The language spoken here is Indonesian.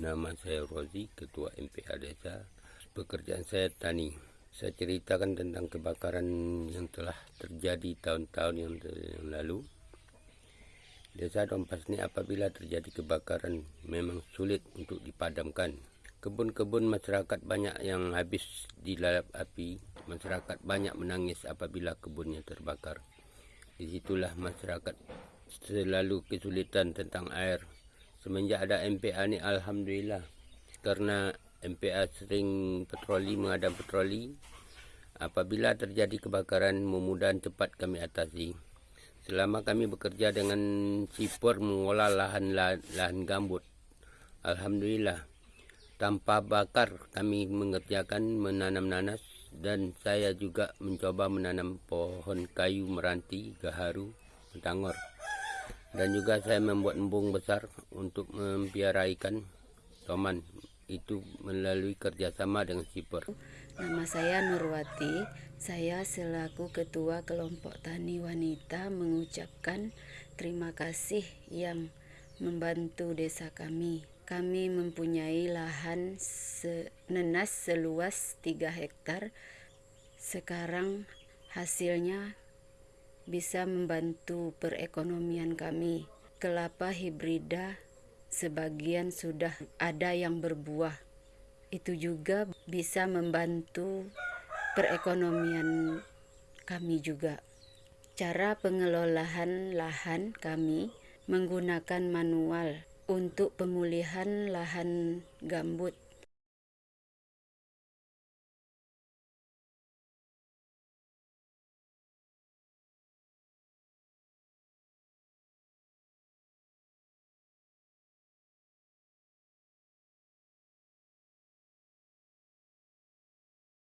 Nama saya Rozi, Ketua MPA Desa. Pekerjaan saya tani. Saya ceritakan tentang kebakaran yang telah terjadi tahun-tahun yang, yang lalu. Desa Dompas ini apabila terjadi kebakaran memang sulit untuk dipadamkan. Kebun-kebun masyarakat banyak yang habis dilalap api. Masyarakat banyak menangis apabila kebunnya terbakar. Di situlah masyarakat selalu kesulitan tentang air semenjak ada MPA ni alhamdulillah. Karena MPA sering patroli mengadam patroli apabila terjadi kebakaran memudahkan cepat kami atasi. Selama kami bekerja dengan sipur mengolah lahan lahan gambut. Alhamdulillah. Tanpa bakar kami mengerjakan menanam nanas dan saya juga mencoba menanam pohon kayu meranti gaharu tangor dan juga saya membuat embung besar untuk mempiara ikan toman itu melalui kerjasama dengan Sipur. Nama saya Nurwati, saya selaku Ketua Kelompok Tani Wanita mengucapkan terima kasih yang membantu desa kami. Kami mempunyai lahan se nenas seluas 3 hektar. Sekarang hasilnya bisa membantu perekonomian kami. Kelapa hibrida sebagian sudah ada yang berbuah. Itu juga bisa membantu perekonomian kami juga. Cara pengelolaan lahan kami menggunakan manual untuk pemulihan lahan gambut